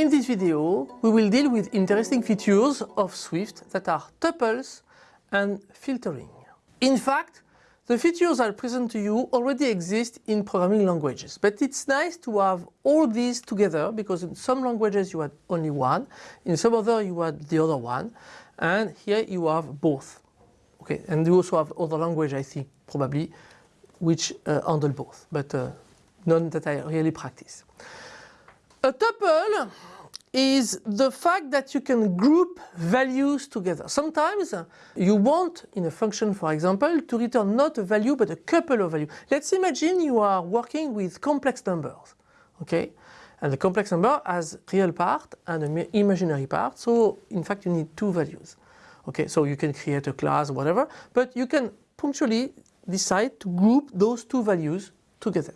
In this video, we will deal with interesting features of Swift that are tuples and filtering. In fact, the features I present to you already exist in programming languages, but it's nice to have all these together because in some languages you had only one, in some other you had the other one, and here you have both. Okay, and you also have other language, I think, probably, which uh, handle both, but uh, none that I really practice. A tuple is the fact that you can group values together. Sometimes you want in a function for example to return not a value but a couple of values. Let's imagine you are working with complex numbers okay and the complex number has real part and an imaginary part so in fact you need two values okay so you can create a class whatever but you can punctually decide to group those two values together.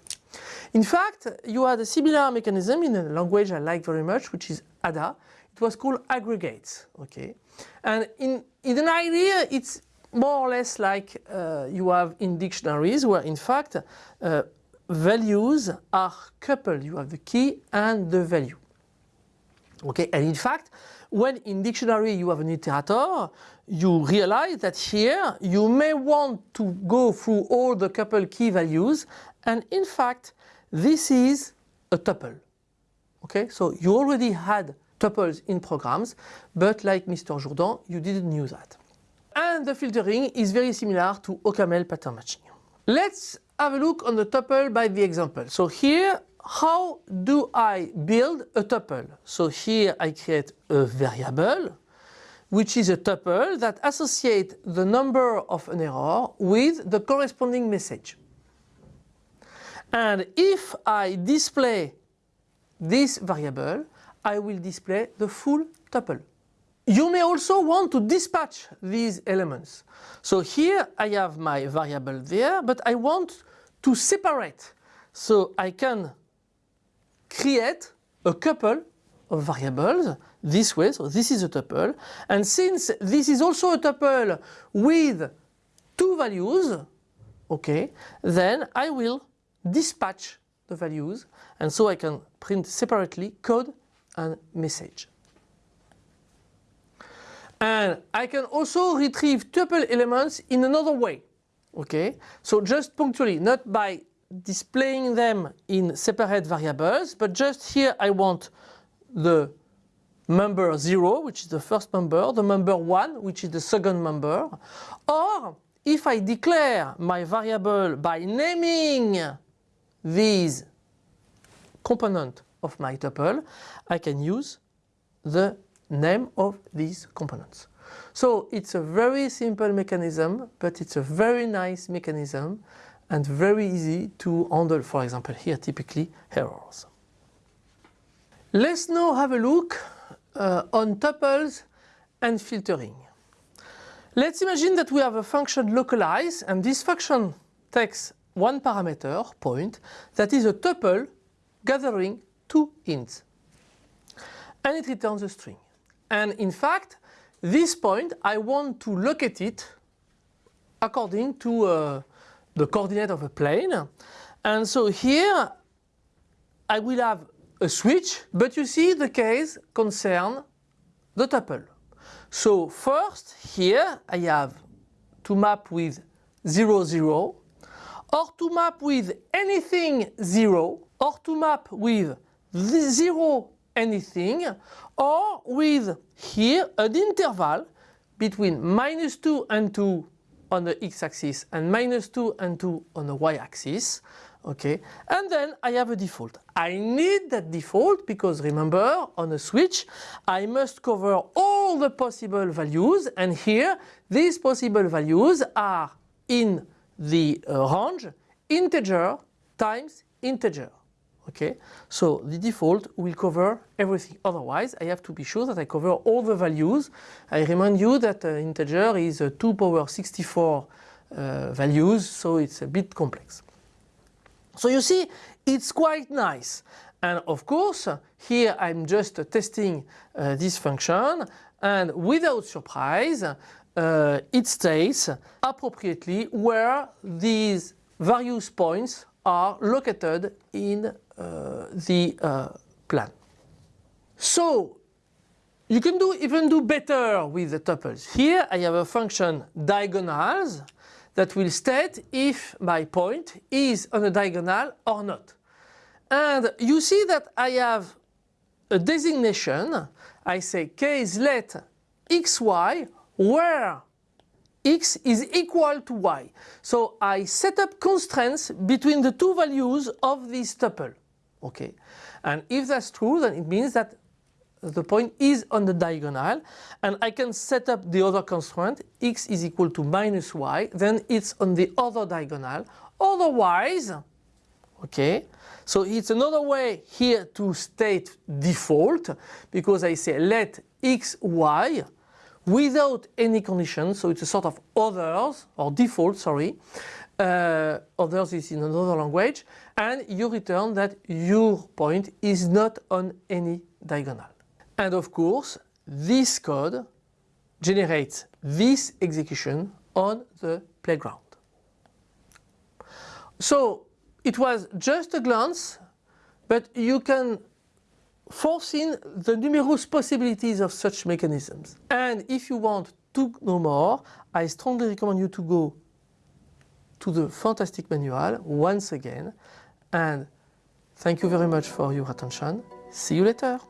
In fact, you had a similar mechanism in a language I like very much, which is Ada. It was called aggregates, okay? And in, in an idea, it's more or less like uh, you have in dictionaries where in fact uh, values are coupled. You have the key and the value. Okay, and in fact, when in dictionary you have an iterator, you realize that here you may want to go through all the couple key values and in fact this is a tuple. Okay, so you already had tuples in programs, but like Mr. Jourdain, you didn't use that. And the filtering is very similar to OCaml pattern matching. Let's have a look on the tuple by the example. So here, how do I build a tuple? So here I create a variable, which is a tuple that associates the number of an error with the corresponding message. And if I display this variable, I will display the full tuple. You may also want to dispatch these elements. So here I have my variable there, but I want to separate. So I can create a couple of variables this way. So this is a tuple. And since this is also a tuple with two values, okay, then I will dispatch the values and so I can print separately code and message. And I can also retrieve tuple elements in another way. Okay, so just punctually, not by displaying them in separate variables, but just here I want the member 0, which is the first member, the member 1, which is the second member, or if I declare my variable by naming these component of my tuple, I can use the name of these components. So it's a very simple mechanism, but it's a very nice mechanism and very easy to handle, for example, here typically errors. Let's now have a look uh, on tuples and filtering. Let's imagine that we have a function localize and this function takes one parameter, point, that is a tuple gathering two ints. And it returns a string. And in fact, this point, I want to locate it according to uh, the coordinate of a plane. And so here, I will have a switch, but you see the case concern the tuple. So first, here I have to map with 0, 0, or to map with anything 0, or to map with 0 anything, or with here an interval between minus 2 and 2 on the x-axis and minus 2 and 2 on the y-axis. Okay, and then I have a default. I need that default because remember on a switch I must cover all the possible values and here these possible values are in the uh, range integer times integer. Okay, so the default will cover everything. Otherwise, I have to be sure that I cover all the values. I remind you that uh, integer is uh, 2 power 64 uh, values, so it's a bit complex. So you see, it's quite nice. And of course, here I'm just testing uh, this function and without surprise, uh, it stays appropriately where these various points are located in the uh, plan. So you can do even do better with the tuples. Here I have a function diagonals that will state if my point is on a diagonal or not. And you see that I have a designation. I say case let xy where x is equal to y. So I set up constraints between the two values of this tuple. Okay, and if that's true, then it means that the point is on the diagonal and I can set up the other constraint x is equal to minus y then it's on the other diagonal otherwise okay so it's another way here to state default because I say let x y without any condition, so it's a sort of others or default, sorry. Uh, others is in another language, and you return that your point is not on any diagonal. And of course, this code generates this execution on the playground. So it was just a glance, but you can foreseen the numerous possibilities of such mechanisms. And if you want to know more, I strongly recommend you to go to the fantastic manual once again. And thank you very much for your attention. See you later.